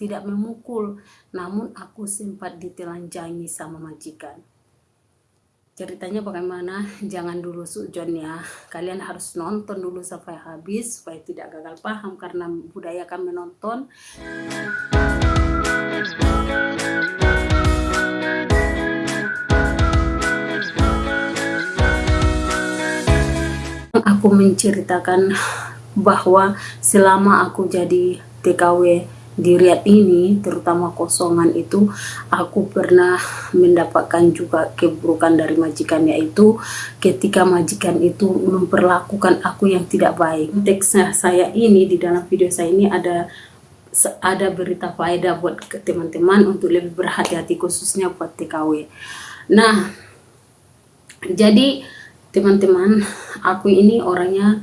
tidak memukul namun aku sempat ditelanjangi sama majikan. Ceritanya bagaimana? Jangan dulu sujon ya. Kalian harus nonton dulu sampai habis supaya tidak gagal paham karena budaya kami menonton. Aku menceritakan bahwa selama aku jadi TKW di Riyadh ini terutama kosongan itu aku pernah mendapatkan juga keburukan dari majikan yaitu ketika majikan itu memperlakukan aku yang tidak baik. Teksnya saya ini di dalam video saya ini ada ada berita faedah buat teman-teman untuk lebih berhati-hati khususnya buat TKW nah jadi teman-teman aku ini orangnya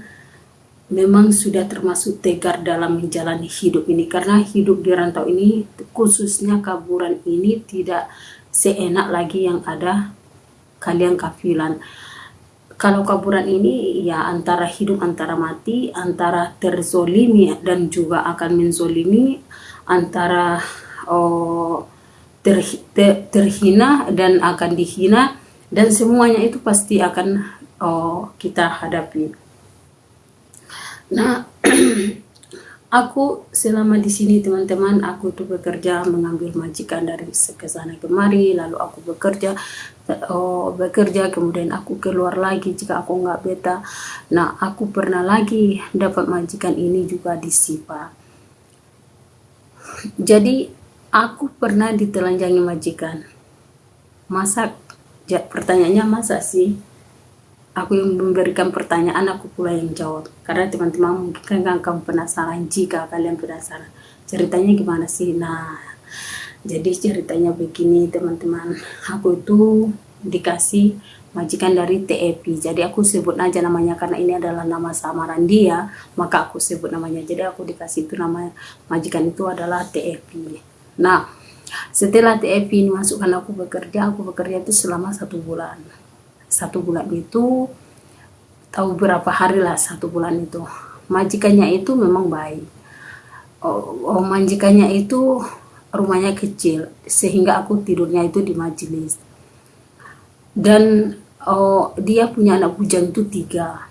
memang sudah termasuk tegar dalam menjalani hidup ini. Karena hidup di rantau ini khususnya kaburan ini tidak seenak lagi yang ada kalian kafilan. Kalau kaburan ini ya antara hidup antara mati antara terzolimi dan juga akan menzolimi antara oh, ter, ter, terhina dan akan dihina dan semuanya itu pasti akan oh, kita hadapi Nah, aku selama di sini teman-teman, aku tuh bekerja mengambil majikan dari ke sana kemari, lalu aku bekerja, oh, bekerja, kemudian aku keluar lagi jika aku nggak beta. Nah, aku pernah lagi dapat majikan ini juga di Sipa. Jadi, aku pernah ditelanjangi majikan. Masa, ya, pertanyaannya masa sih? Aku yang memberikan pertanyaan aku pula yang jawab. Karena teman-teman mungkin kan kamu penasaran jika kalian penasaran ceritanya gimana sih? Nah jadi ceritanya begini teman-teman. Aku itu dikasih majikan dari TEP jadi aku sebut aja namanya karena ini adalah nama samaran dia maka aku sebut namanya. Jadi aku dikasih itu nama majikan itu adalah TEP nah setelah TEP ini masukkan aku bekerja. Aku bekerja itu selama satu bulan satu bulan itu tahu berapa hari lah satu bulan itu. Majikannya itu memang baik. Oh, oh majikannya itu rumahnya kecil sehingga aku tidurnya itu di majelis. Dan oh, dia punya anak bujang itu tiga.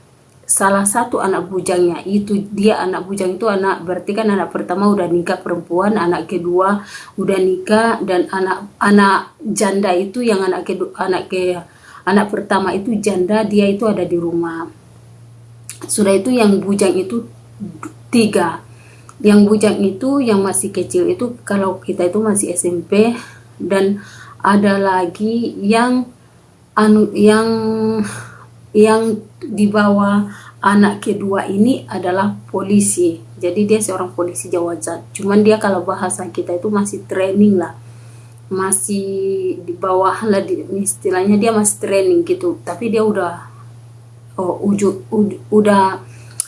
Salah satu anak bujangnya itu dia anak bujang itu anak berarti kan anak pertama udah nikah perempuan anak kedua udah nikah dan anak anak janda itu yang anak kedua anak ke anak pertama itu janda dia itu ada di rumah. Sudah itu yang bujang itu tiga. Yang bujang itu yang masih kecil itu kalau kita itu masih SMP dan ada lagi yang anu yang yang di bawah anak kedua ini adalah polisi. Jadi dia seorang polisi Jawa Zat. Cuman dia kalau bahasa kita itu masih training lah masih di bawah lah di, istilahnya dia masih training gitu. Tapi dia udah oh, uju, uj, udah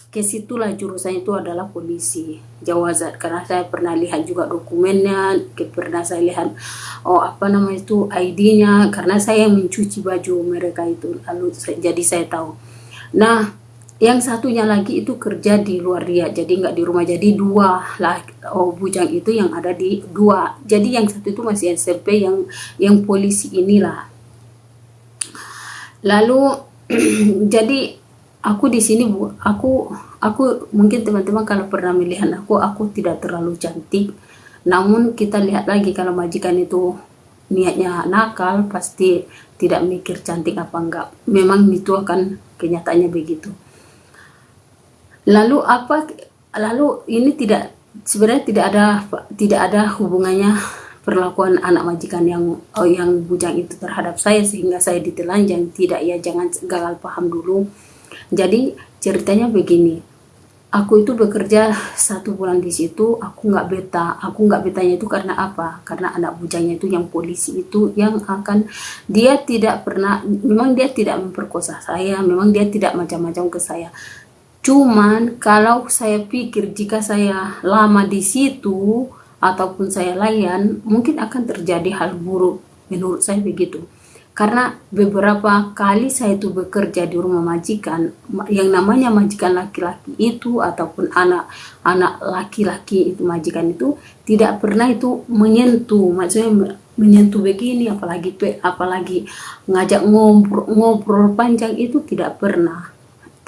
ke situlah jurusan itu adalah polisi Jawazat karena saya pernah lihat juga dokumennya pernah saya lihat oh apa nama itu ID-nya karena saya mencuci baju mereka itu. Lalu jadi saya tahu. Nah yang satunya lagi itu kerja di luar dia jadi nggak di rumah. Jadi dua lah oh bujang itu yang ada di dua. Jadi yang satu itu masih SMP yang yang polisi inilah. Lalu jadi aku di sini bu aku aku mungkin teman-teman kalau pernah melihat aku aku tidak terlalu cantik. Namun kita lihat lagi kalau majikan itu niatnya nakal pasti tidak mikir cantik apa enggak. Memang itu akan kenyataannya begitu lalu apa lalu ini tidak sebenarnya tidak ada tidak ada hubungannya perlakuan anak majikan yang oh, yang bujang itu terhadap saya sehingga saya ditelanjang. Tidak ya jangan gagal paham dulu. Jadi ceritanya begini aku itu bekerja satu bulan di situ aku nggak beta aku nggak betanya itu karena apa? Karena anak bujangnya itu yang polisi itu yang akan dia tidak pernah memang dia tidak memperkosa saya memang dia tidak macam-macam ke saya Cuman kalau saya pikir jika saya lama di situ ataupun saya layan, mungkin akan terjadi hal buruk. Menurut saya begitu. karena beberapa kali saya itu bekerja di rumah majikan yang namanya majikan laki-laki itu ataupun anak anak laki-laki itu majikan itu tidak pernah itu menyentuh maksudnya menyentuh begini apalagi apalagi ngajak ngobrol, ngobrol panjang itu tidak pernah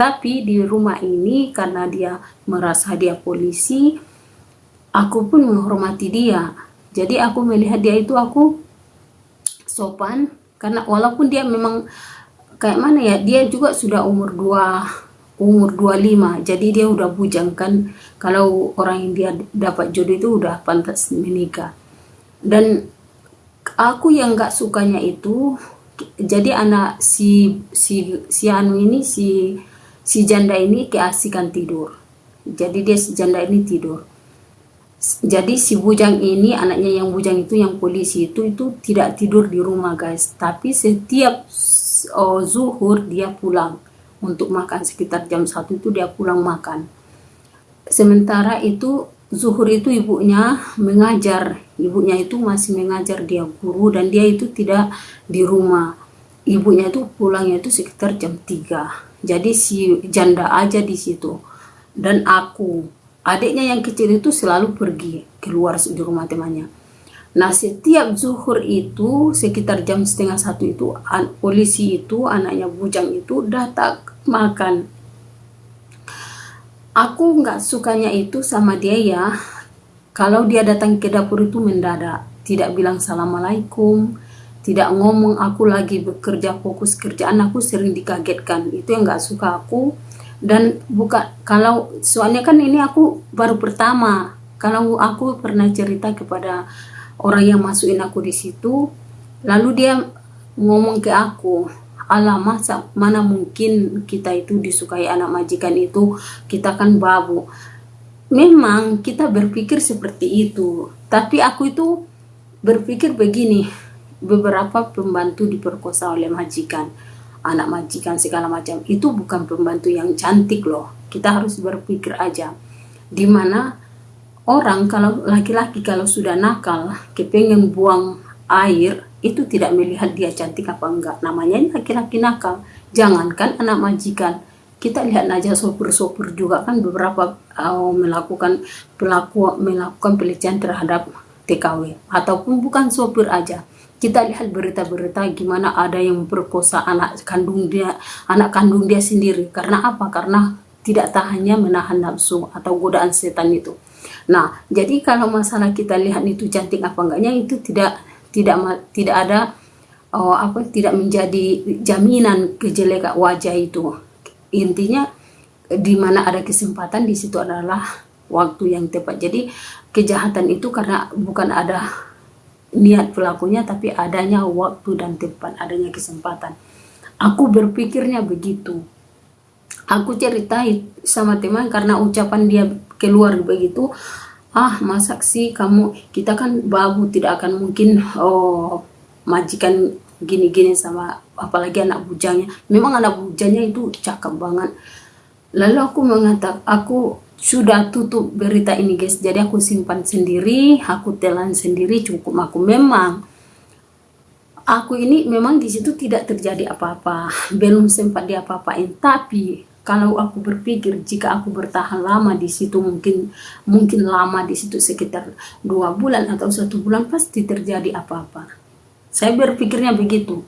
tapi di rumah ini karena dia merasa dia polisi aku pun menghormati dia. Jadi aku melihat dia itu aku sopan karena walaupun dia memang kayak mana ya dia juga sudah umur dua umur 25 jadi dia udah bujang kan kalau orang yang dia dapat jodoh itu udah pantas menikah. Dan aku yang gak sukanya itu jadi anak si si si anu ini si si janda ini keasikan tidur. Jadi dia si janda ini tidur. Jadi si bujang ini anaknya yang bujang itu yang polisi itu itu tidak tidur di rumah guys. Tapi setiap oh, zuhur dia pulang. Untuk makan sekitar jam satu itu dia pulang makan. Sementara itu zuhur itu ibunya mengajar. Ibunya itu masih mengajar dia guru dan dia itu tidak di rumah. Ibunya itu pulangnya itu sekitar jam 3 jadi si janda aja di situ. Dan aku adiknya yang kecil itu selalu pergi keluar di rumah temannya. Nah setiap zuhur itu sekitar jam setengah satu itu polisi itu anaknya bujang itu datang makan. Aku nggak sukanya itu sama dia ya. Kalau dia datang ke dapur itu mendadak tidak bilang assalamualaikum tidak ngomong aku lagi bekerja fokus kerjaan aku sering dikagetkan. Itu yang nggak suka aku. Dan buka kalau soalnya kan ini aku baru pertama. Kalau aku pernah cerita kepada orang yang masukin aku di situ lalu dia ngomong ke aku Allah masa mana mungkin kita itu disukai anak majikan itu? Kita kan babu. Memang kita berpikir seperti itu. Tapi aku itu berpikir begini beberapa pembantu diperkosa oleh majikan anak majikan segala macam. Itu bukan pembantu yang cantik loh. Kita harus berpikir aja. Di mana orang kalau laki-laki kalau sudah nakal kepengen buang air itu tidak melihat dia cantik apa enggak. Namanya laki-laki nakal. Jangankan anak majikan. Kita lihat aja sopir-sopir juga kan beberapa uh, melakukan pelaku melakukan pelecehan terhadap TKW ataupun bukan sopir aja kita lihat berita-berita gimana ada yang memperkosa anak kandung dia anak kandung dia sendiri. Karena apa? Karena tidak tahannya menahan nafsu atau godaan setan itu. Nah jadi kalau masalah kita lihat itu cantik apa enggaknya itu tidak tidak tidak ada oh, apa tidak menjadi jaminan kejelekan wajah itu. Intinya di mana ada kesempatan di situ adalah waktu yang tepat. Jadi kejahatan itu karena bukan ada niat pelakunya tapi adanya waktu dan tempat adanya kesempatan. Aku berpikirnya begitu. Aku ceritai sama teman karena ucapan dia keluar begitu ah masak sih kamu kita kan babu tidak akan mungkin oh majikan gini-gini sama apalagi anak bujangnya. Memang anak bujangnya itu cakep banget. Lalu aku mengatakan aku sudah tutup berita ini guys. Jadi aku simpan sendiri aku telan sendiri cukup aku. Memang aku ini memang di situ tidak terjadi apa-apa belum sempat dia apa-apain tapi kalau aku berpikir jika aku bertahan lama di situ mungkin mungkin lama di situ sekitar dua bulan atau satu bulan pasti terjadi apa-apa. Saya berpikirnya begitu.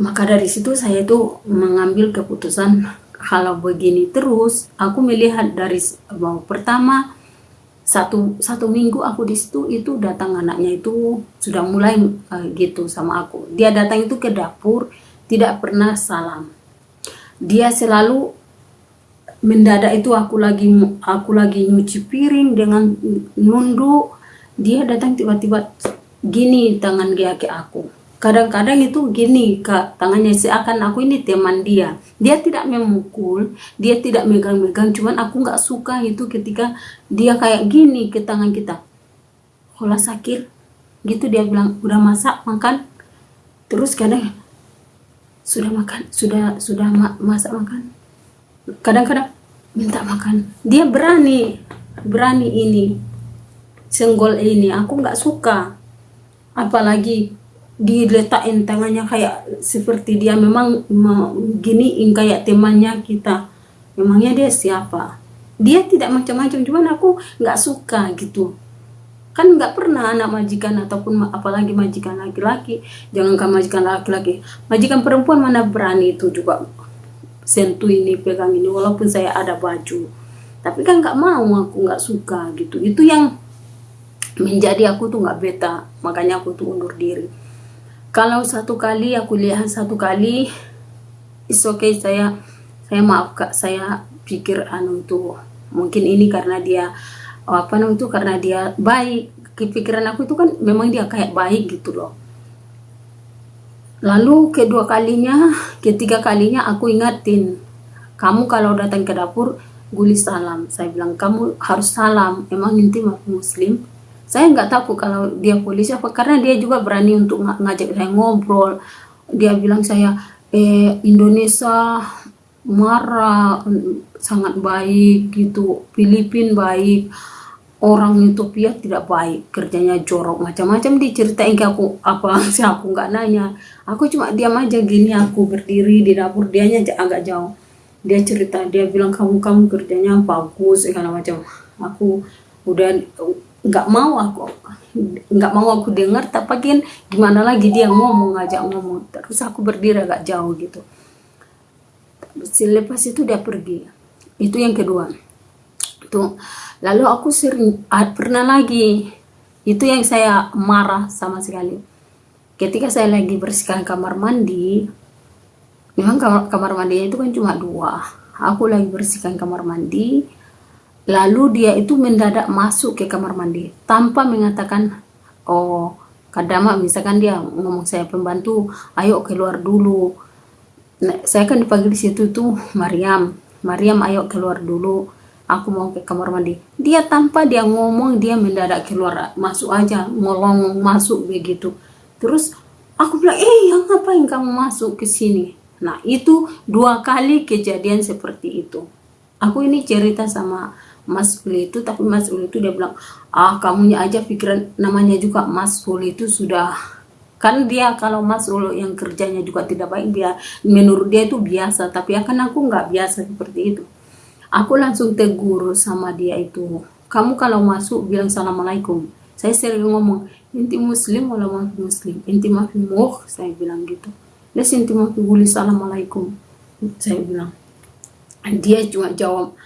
Maka dari situ saya itu mengambil keputusan kalau begini terus aku melihat dari bahwa pertama satu satu minggu aku di situ itu datang anaknya itu sudah mulai uh, gitu sama aku. Dia datang itu ke dapur tidak pernah salam. Dia selalu mendadak itu aku lagi aku lagi nyuci piring dengan nunduk. Dia datang tiba-tiba gini tangan dia ke aku kadang-kadang itu gini kak tangannya seakan aku ini teman dia. Dia tidak memukul dia tidak megang-megang cuman aku nggak suka itu ketika dia kayak gini ke tangan kita. Kalau sakit gitu dia bilang udah masak makan. Terus kadang sudah makan sudah sudah ma masak makan. Kadang-kadang minta makan. Dia berani berani ini senggol ini. Aku nggak suka. Apalagi diletakin tangannya kayak seperti dia memang gini kayak temannya kita. Memangnya dia siapa? Dia tidak macam-macam cuman aku nggak suka gitu. Kan nggak pernah anak majikan ataupun apalagi majikan laki-laki. Jangan kan majikan laki-laki. Majikan perempuan mana berani itu juga sentuh ini pegang ini walaupun saya ada baju. Tapi kan nggak mau aku nggak suka gitu. Itu yang menjadi aku tuh nggak beta makanya aku tuh undur diri kalau satu kali aku lihat satu kali is okay saya saya maaf kak. Saya pikir anu itu mungkin ini karena dia apa namanya itu karena dia baik. Kepikiran aku itu kan memang dia kayak baik gitu loh. Lalu kedua kalinya ketiga kalinya aku ingatin kamu kalau datang ke dapur guli salam. Saya bilang kamu harus salam. Emang inti muslim saya nggak tahu kalau dia polisi apa karena dia juga berani untuk ng ngajak saya ngobrol. Dia bilang saya eh Indonesia marah sangat baik gitu Filipin baik orang Ethiopia tidak baik kerjanya jorok macam-macam. Diceritain ke aku apa sih aku nggak nanya. Aku cuma diam aja gini aku berdiri di dapur dia dianya agak jauh. Dia cerita dia bilang kamu kamu kerjanya bagus segala macam. Aku udah nggak mau aku nggak mau aku dengar tapi kan gimana lagi dia ngomong ngajak ngomong. Terus aku berdiri agak jauh gitu. Selepas itu dia pergi. Itu yang kedua. Tuh lalu aku sering ah, pernah lagi. Itu yang saya marah sama sekali. Ketika saya lagi bersihkan kamar mandi memang kamar, kamar mandinya itu kan cuma dua. Aku lagi bersihkan kamar mandi Lalu dia itu mendadak masuk ke kamar mandi tanpa mengatakan, oh kadama misalkan dia ngomong saya pembantu, ayo keluar dulu. Nah, saya kan dipanggil di situ tuh Mariam, Mariam ayo keluar dulu. Aku mau ke kamar mandi. Dia tanpa dia ngomong dia mendadak keluar masuk aja ngolong masuk begitu. Terus aku bilang, eh yang ngapain kamu masuk ke sini? Nah itu dua kali kejadian seperti itu. Aku ini cerita sama Mas itu tapi Mas itu dia bilang ah kamunya aja pikiran namanya juga Mas itu sudah kan dia kalau Mas Uli yang kerjanya juga tidak baik dia menurut dia itu biasa tapi akan aku nggak biasa seperti itu. Aku langsung tegur sama dia itu kamu kalau masuk bilang assalamualaikum. Saya sering ngomong inti muslim wala mafi muslim? Inti mafi muh saya bilang gitu. Les inti mafi guli assalamualaikum saya bilang. Dia cuma jawab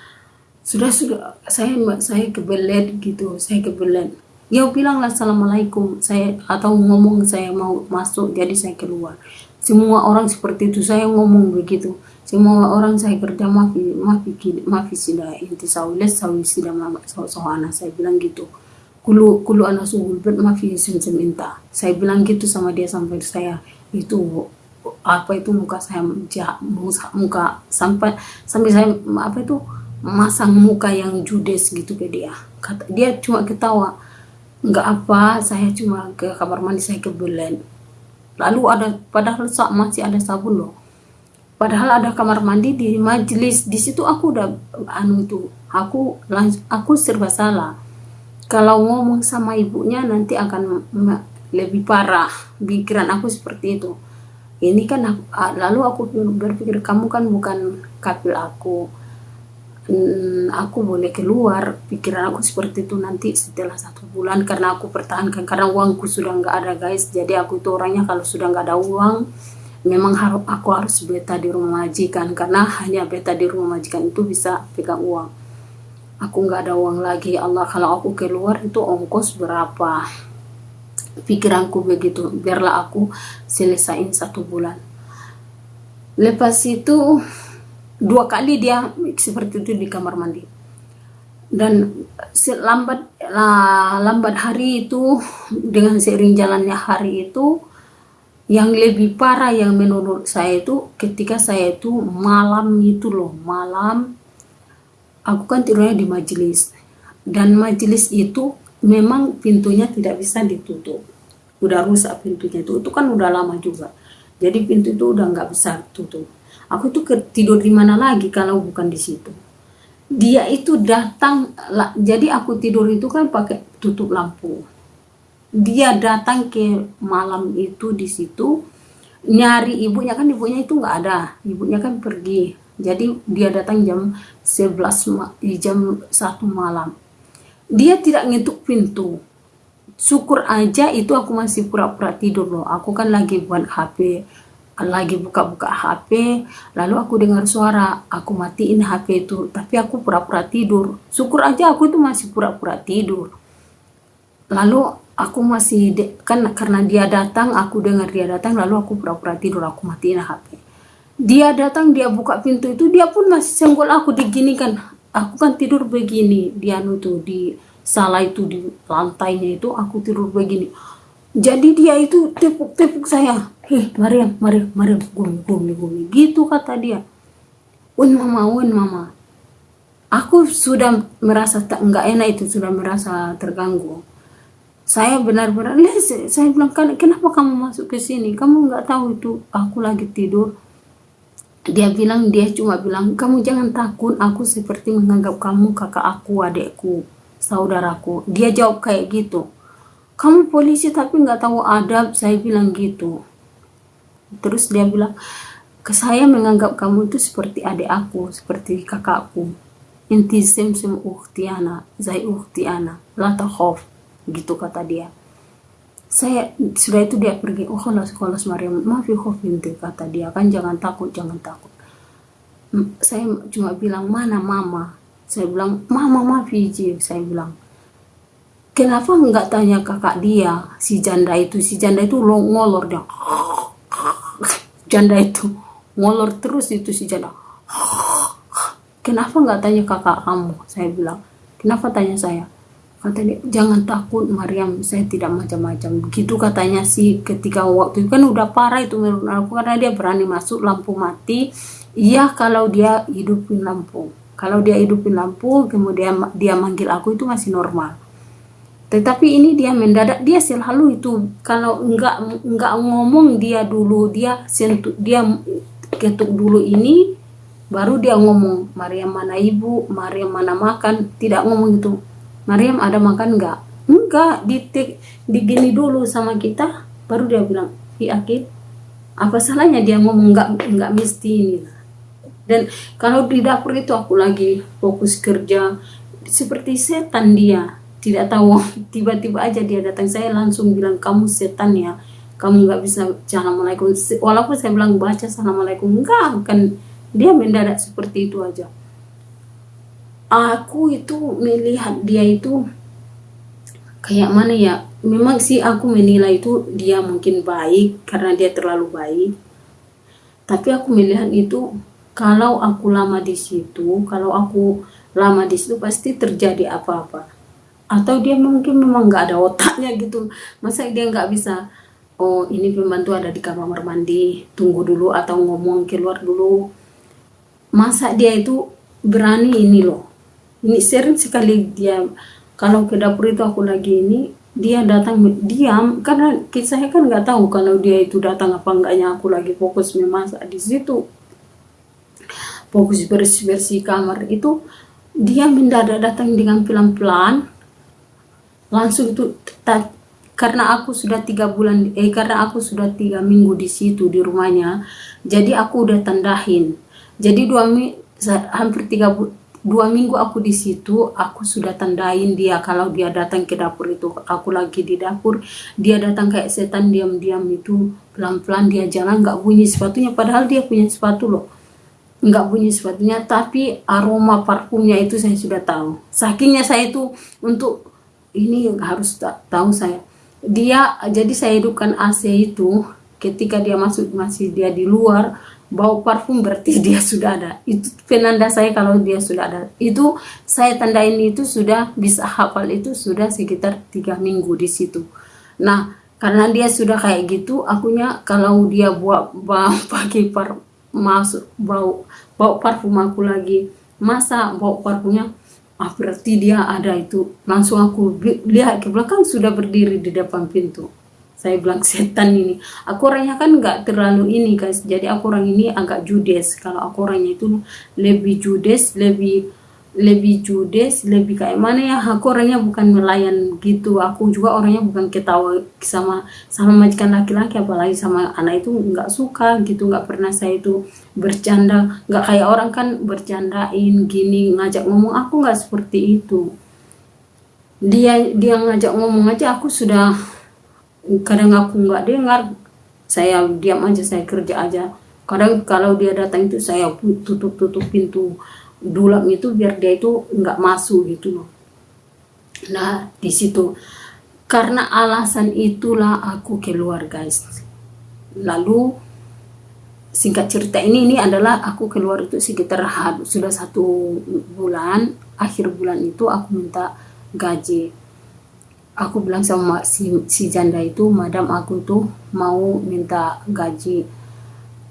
sudah sudah. Saya saya kebelet gitu saya kebelet. Ya bilanglah assalamualaikum. Saya atau ngomong saya mau masuk jadi saya keluar. Semua orang seperti itu saya ngomong begitu. Semua orang saya kerja mafi mafi mafi sida inti saules sawi sida mama sohana saya bilang gitu. Kulu kulu anak suhul bet mafi minta saya bilang gitu sama dia sampai saya itu apa itu muka saya muka sampai sampai saya apa itu masang muka yang judes gitu ke dia. Kata dia cuma ketawa. Nggak apa saya cuma ke kamar mandi saya kebelan lalu ada padahal masih ada sabun loh. Padahal ada kamar mandi di majelis. Di situ aku udah anu itu aku aku serba salah. Kalau ngomong sama ibunya nanti akan lebih parah pikiran aku seperti itu. Ini kan lalu aku berpikir kamu kan bukan kapil aku hmm, aku boleh keluar. Pikiran aku seperti itu nanti setelah satu bulan karena aku pertahankan. Karena uangku sudah nggak ada guys. Jadi aku itu orangnya kalau sudah nggak ada uang memang harus aku harus beta di rumah majikan. Karena hanya beta di rumah majikan itu bisa pegang uang. Aku nggak ada uang lagi. Allah kalau aku keluar itu ongkos berapa? Pikiranku begitu. Biarlah aku selesaiin satu bulan. Lepas itu dua kali dia seperti itu di kamar mandi. Dan lambat lambat hari itu dengan seiring jalannya hari itu yang lebih parah yang menurut saya itu ketika saya itu malam itu loh malam aku kan tidurnya di majelis. Dan majelis itu memang pintunya tidak bisa ditutup. Udah rusak pintunya itu itu kan udah lama juga. Jadi pintu itu udah nggak bisa tutup aku tuh tidur di mana lagi kalau bukan di situ. Dia itu datang jadi aku tidur itu kan pakai tutup lampu. Dia datang ke malam itu di situ nyari ibunya. Kan ibunya itu nggak ada. Ibunya kan pergi. Jadi dia datang jam 11 jam satu malam. Dia tidak ngetuk pintu. Syukur aja itu aku masih pura-pura tidur loh. Aku kan lagi buat HP lagi buka-buka HP lalu aku dengar suara aku matiin HP itu tapi aku pura-pura tidur. Syukur aja aku itu masih pura-pura tidur. Lalu aku masih kan karena dia datang aku dengar dia datang lalu aku pura-pura tidur aku matiin HP dia datang dia buka pintu itu dia pun masih senggol aku diginikan. Aku kan tidur begini dia nutu di salah itu di lantainya itu aku tidur begini. Jadi dia itu tepuk-tepuk saya heh Mariam Mariam Mariam gumi gumi gumi. Gitu kata dia. Un mama un mama. Aku sudah merasa tak enggak enak itu sudah merasa terganggu. Saya benar-benar saya bilang kan kenapa kamu masuk ke sini? Kamu nggak tahu itu. Aku lagi tidur. Dia bilang dia cuma bilang kamu jangan takut aku seperti menganggap kamu kakak aku adekku saudaraku. Dia jawab kayak gitu. Kamu polisi tapi nggak tahu adab saya bilang gitu terus dia bilang ke saya menganggap kamu itu seperti adik aku seperti kakakku. Inti sem sem uktiana zai uktiana lata khof gitu kata dia. Saya sudah itu dia pergi oh sekolah Mariam maaf ya binti kata dia. Kan jangan takut jangan takut. Saya cuma bilang mana mama? Saya bilang mama maaf Fiji saya bilang. Kenapa nggak tanya kakak dia? Si janda itu si janda itu lo ngolor dia janda itu ngolor terus itu si janda. Kenapa nggak tanya kakak kamu? Saya bilang. Kenapa tanya saya? Katanya jangan takut Mariam. Saya tidak macam-macam. Begitu katanya sih ketika waktu itu. Kan udah parah itu menurut aku karena dia berani masuk lampu mati. Iya kalau dia hidupin lampu. Kalau dia hidupin lampu kemudian dia manggil aku itu masih normal tetapi ini dia mendadak dia selalu itu. Kalau enggak enggak ngomong dia dulu dia sentuh dia ketuk dulu ini baru dia ngomong Mariam mana ibu? Mariam mana makan? Tidak ngomong itu Mariam ada makan enggak? Enggak, ditik digini dulu sama kita, baru dia bilang, Akid, apa salahnya dia ngomong enggak enggak mesti ini. Dan kalau di dapur itu aku lagi fokus kerja, seperti setan dia, tidak tahu. Tiba-tiba aja dia datang. Saya langsung bilang kamu setan ya. Kamu nggak bisa assalamualaikum. Walaupun saya bilang baca assalamualaikum. Enggak kan dia mendadak seperti itu aja. Aku itu melihat dia itu kayak mana ya? Memang sih aku menilai itu dia mungkin baik karena dia terlalu baik. Tapi aku melihat itu kalau aku lama di situ kalau aku lama di situ pasti terjadi apa-apa atau dia mungkin memang nggak ada otaknya gitu. Masa dia nggak bisa oh ini pembantu ada di kamar mandi tunggu dulu atau ngomong keluar dulu. Masa dia itu berani ini loh. Ini sering sekali dia kalau ke dapur itu aku lagi ini dia datang diam. Karena saya kan nggak tahu kalau dia itu datang apa enggaknya aku lagi fokus memasak di situ. Fokus bersih bersih kamar itu dia mendadak datang dengan pelan-pelan langsung itu karena aku sudah tiga bulan eh karena aku sudah tiga minggu di situ di rumahnya jadi aku udah tandahin jadi dua hampir tiga dua minggu aku di situ aku sudah tandain dia. Kalau dia datang ke dapur itu aku lagi di dapur dia datang kayak setan diam-diam itu pelan-pelan dia jalan nggak bunyi sepatunya. Padahal dia punya sepatu loh. Nggak bunyi sepatunya tapi aroma parfumnya itu saya sudah tahu. Sakingnya saya itu untuk ini harus tahu saya. Dia jadi saya hidupkan AC itu ketika dia masuk masih dia di luar bau parfum berarti dia sudah ada. Itu penanda saya kalau dia sudah ada. Itu saya tandain itu sudah bisa hafal itu sudah sekitar tiga minggu di situ. Nah karena dia sudah kayak gitu akunya kalau dia buat bau pakai par masuk bau bau parfum aku lagi masa bau parfumnya ah berarti dia ada itu. Langsung aku lihat ke belakang sudah berdiri di depan pintu. Saya bilang setan ini. Aku orangnya kan nggak terlalu ini guys. Jadi aku orang ini agak judes. Kalau aku orangnya itu lebih judes lebih lebih judes lebih kayak mana ya aku orangnya bukan melayan gitu aku juga orangnya bukan ketawa sama sama majikan laki-laki apalagi sama anak itu nggak suka gitu nggak pernah saya itu bercanda. Nggak kayak orang kan bercandain gini ngajak ngomong aku nggak seperti itu. Dia dia ngajak ngomong aja aku sudah kadang aku nggak dengar saya diam aja saya kerja aja. Kadang kalau dia datang itu saya tutup tutup pintu dulang itu biar dia itu nggak masuk gitu loh. Nah di situ karena alasan itulah aku keluar guys. Lalu singkat cerita ini ini adalah aku keluar itu sekitar sudah satu bulan akhir bulan itu aku minta gaji aku bilang sama si, si janda itu madam aku tuh mau minta gaji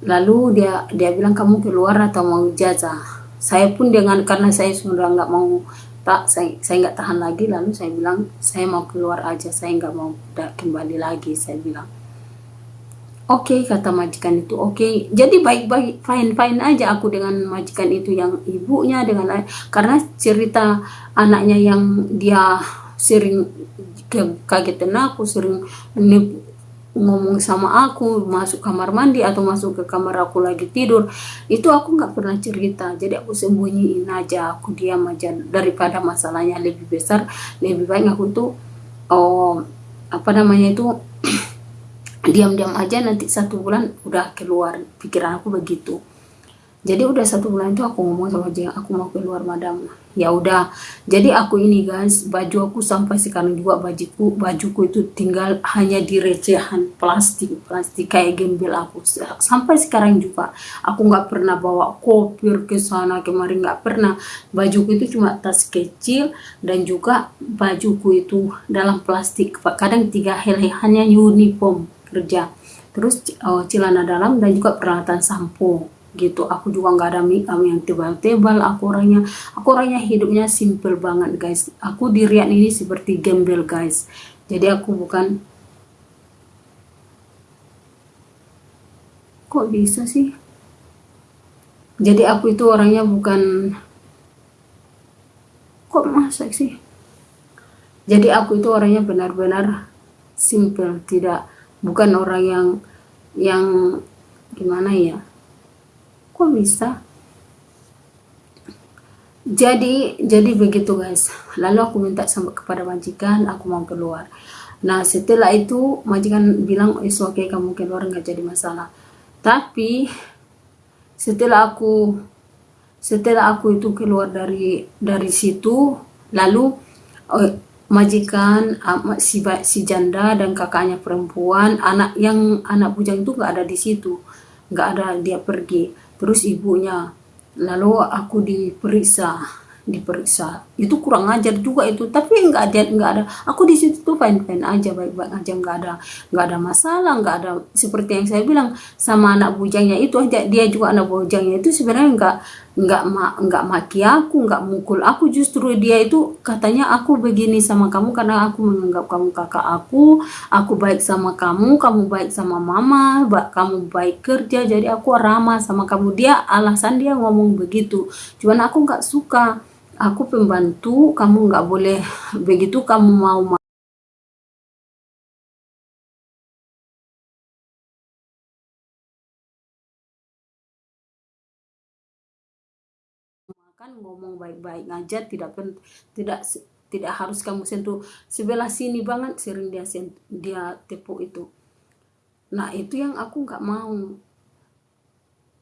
lalu dia dia bilang kamu keluar atau mau jajah saya pun dengan karena saya sudah nggak mau pak saya saya nggak tahan lagi lalu saya bilang saya mau keluar aja saya nggak mau kembali lagi saya bilang oke okay, kata majikan itu oke okay. jadi baik-baik fine fine aja aku dengan majikan itu yang ibunya dengan karena cerita anaknya yang dia sering kaget aku sering ngomong sama aku masuk kamar mandi atau masuk ke kamar aku lagi tidur itu aku nggak pernah cerita. Jadi aku sembunyiin aja aku diam aja. Daripada masalahnya lebih besar lebih baik aku tuh oh apa namanya itu diam-diam aja nanti satu bulan udah keluar pikiran aku begitu jadi udah satu bulan itu aku ngomong sama dia aku mau keluar madam. Ya udah. Jadi aku ini guys baju aku sampai sekarang juga bajuku bajuku itu tinggal hanya di recehan plastik plastik kayak gembel aku. Sampai sekarang juga aku nggak pernah bawa kopir ke sana kemarin nggak pernah. Bajuku itu cuma tas kecil dan juga bajuku itu dalam plastik kadang tiga hanya uniform kerja. Terus oh, celana dalam dan juga peralatan sampo gitu. Aku juga nggak ada make up yang tebal-tebal aku orangnya aku orangnya hidupnya simple banget guys. Aku di Riyadh ini seperti gembel guys. Jadi aku bukan kok bisa sih? Jadi aku itu orangnya bukan kok masak sih? Jadi aku itu orangnya benar-benar simple tidak bukan orang yang yang gimana ya kok bisa? Jadi jadi begitu guys. Lalu aku minta sama kepada majikan aku mau keluar. Nah setelah itu majikan bilang is oke okay, kamu keluar nggak jadi masalah. Tapi setelah aku setelah aku itu keluar dari dari situ lalu oh, majikan si si janda dan kakaknya perempuan anak yang anak bujang itu nggak ada di situ. Nggak ada dia pergi terus ibunya. Lalu aku diperiksa diperiksa. Itu kurang ajar juga itu. Tapi nggak ada nggak ada. Aku di situ tuh fine fine aja baik baik aja. Nggak ada nggak ada masalah nggak ada. Seperti yang saya bilang sama anak bujangnya itu aja. Dia juga anak bujangnya itu sebenarnya nggak nggak ma nggak maki aku nggak mukul aku. Justru dia itu katanya aku begini sama kamu karena aku menganggap kamu kakak aku. Aku baik sama kamu kamu baik sama mama ba kamu baik kerja jadi aku ramah sama kamu. Dia alasan dia ngomong begitu. Cuman aku nggak suka. Aku pembantu kamu nggak boleh begitu kamu mau kan ngomong baik-baik ngajar tidak tidak tidak harus kamu sentuh sebelah sini banget sering dia sent, dia tepuk itu. Nah itu yang aku nggak mau.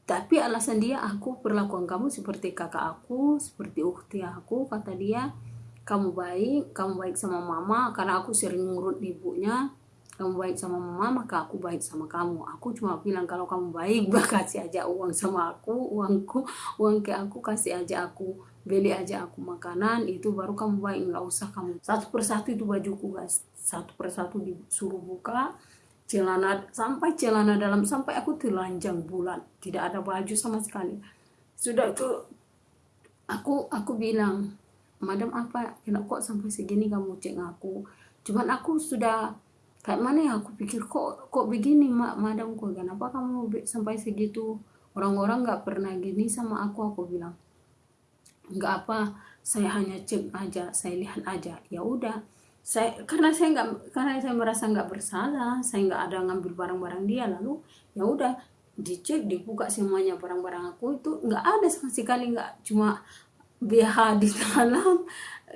Tapi alasan dia aku perlakuan kamu seperti kakak aku seperti ukti aku kata dia. Kamu baik kamu baik sama mama karena aku sering ngurut ibunya kamu baik sama mama maka aku baik sama kamu. Aku cuma bilang kalau kamu baik kasih aja uang sama aku uangku uang ke aku kasih aja aku beli aja aku makanan itu baru kamu baik nggak usah kamu. Satu persatu itu bajuku guys. Satu persatu disuruh buka celana sampai celana dalam sampai aku telanjang bulan tidak ada baju sama sekali. Sudah itu aku aku bilang madam apa? Kok sampai segini kamu cek aku cuman aku sudah kayak mana ya aku pikir kok kok begini mak? Madam kok kenapa kamu sampai segitu? Orang-orang nggak pernah gini sama aku aku bilang. Nggak apa saya hanya cek aja saya lihat aja. Ya udah saya karena saya nggak karena saya merasa nggak bersalah saya nggak ada ngambil barang-barang dia lalu ya udah dicek dibuka semuanya barang-barang aku itu nggak ada sama sekali nggak cuma BH di dalam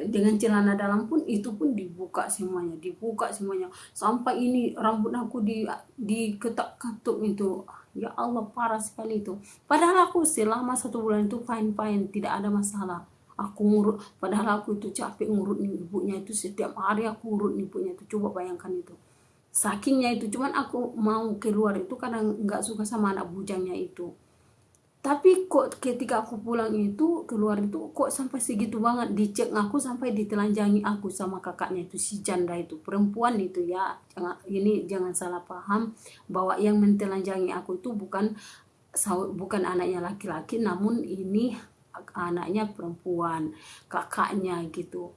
dengan celana dalam pun itu pun dibuka semuanya dibuka semuanya. Sampai ini rambut aku di di ketak katuk itu. Ya Allah parah sekali itu. Padahal aku selama satu bulan itu fine fine tidak ada masalah. Aku ngurut padahal aku itu capek ngurut ibunya itu setiap hari aku ngurut ibunya itu. Coba bayangkan itu. Sakingnya itu cuman aku mau keluar itu karena nggak suka sama anak bujangnya itu tapi kok ketika aku pulang itu keluar itu kok sampai segitu banget? Dicek aku sampai ditelanjangi aku sama kakaknya itu si janda itu. Perempuan itu ya. Jangan ini jangan salah paham bahwa yang mentelanjangi aku itu bukan bukan anaknya laki-laki namun ini anaknya perempuan kakaknya gitu.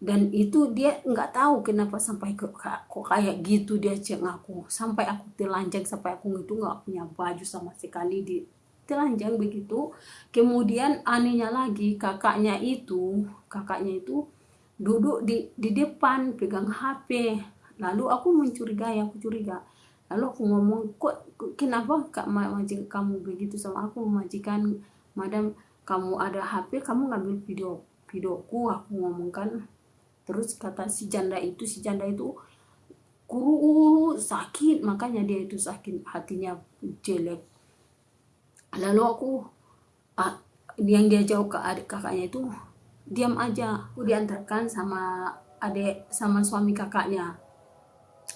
Dan itu dia nggak tahu kenapa sampai kok kayak gitu dia cek aku sampai aku telanjang sampai aku itu nggak punya baju sama sekali di telanjang begitu kemudian anehnya lagi kakaknya itu kakaknya itu duduk di di depan pegang HP lalu aku mencurigai aku curiga. Lalu aku ngomong kok kenapa kak majikan kamu begitu sama aku? Majikan madam kamu ada HP kamu ngambil video videoku. Aku ngomongkan terus kata si janda itu si janda itu kuru sakit. Makanya dia itu sakit hatinya jelek lalu aku ah, yang dia jauh ke adik kakaknya itu diam aja. Aku diantarkan sama adik sama suami kakaknya.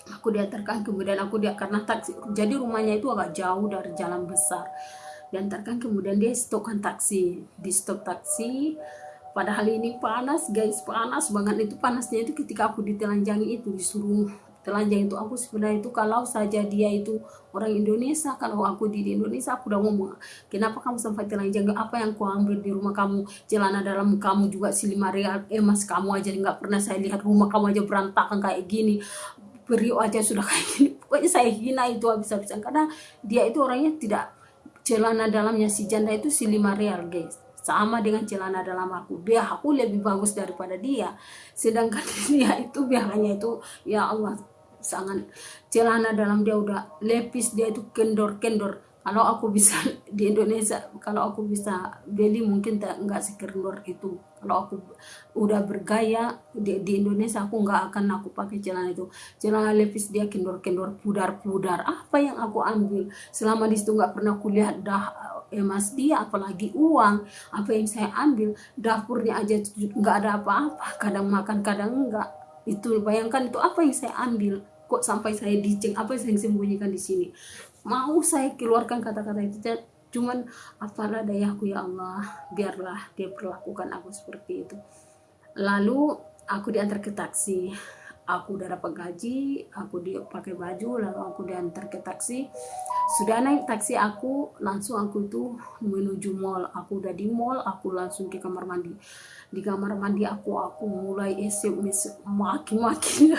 Aku diantarkan kemudian aku dia karena taksi jadi rumahnya itu agak jauh dari jalan besar. Diantarkan kemudian dia stokkan taksi. Di stok taksi padahal ini panas guys panas banget. Itu panasnya itu ketika aku ditelanjangi itu disuruh telanjang itu aku sebenarnya itu kalau saja dia itu orang Indonesia kalau aku di Indonesia aku udah ngomong kenapa kamu sampai telanjang? Apa yang kau ambil di rumah kamu? Celana dalam kamu juga si lima real. Emas kamu aja nggak pernah saya lihat rumah kamu aja berantakan kayak gini. Beri aja sudah kayak gini pokoknya saya hina itu habis-habisan. Karena dia itu orangnya tidak celana dalamnya si janda itu si lima real guys. Sama dengan celana dalam aku. Biar aku lebih bagus daripada dia. Sedangkan dia itu biarnya itu ya Allah sangat celana dalam dia udah lepis dia itu kendor-kendor kalau aku bisa di Indonesia kalau aku bisa beli mungkin tak nggak sekendor itu. Kalau aku udah bergaya di, di Indonesia aku nggak akan aku pakai celana itu. Celana lepis dia kendor-kendor pudar-pudar apa yang aku ambil? Selama di situ nggak pernah kulihat dah emas dia apalagi uang. Apa yang saya ambil? Dapurnya aja nggak ada apa-apa kadang makan kadang enggak itu bayangkan itu apa yang saya ambil kok sampai saya diceng apa yang saya sembunyikan di sini. Mau saya keluarkan kata-kata itu cuman apalah dayaku ya Allah biarlah dia perlakukan aku seperti itu. Lalu aku diantar ke taksi aku udah dapat gaji aku dia pakai baju lalu aku diantar ke taksi. Sudah naik taksi aku langsung aku itu menuju mall. Aku udah di mall aku langsung ke kamar mandi. Di kamar mandi aku aku mulai SMS maki-maki.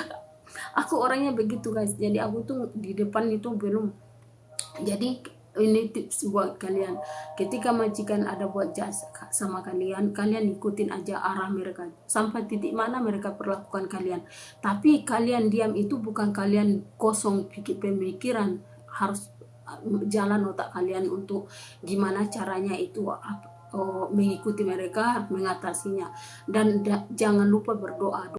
Aku orangnya begitu guys. Jadi aku tuh di depan itu belum. Jadi ini tips buat kalian. Ketika majikan ada buat jasa sama kalian kalian ikutin aja arah mereka. Sampai titik mana mereka perlakukan kalian. Tapi kalian diam itu bukan kalian kosong pikir pemikiran. Harus uh, jalan otak kalian untuk gimana caranya itu oh, mengikuti mereka mengatasinya. Dan da, jangan lupa berdoa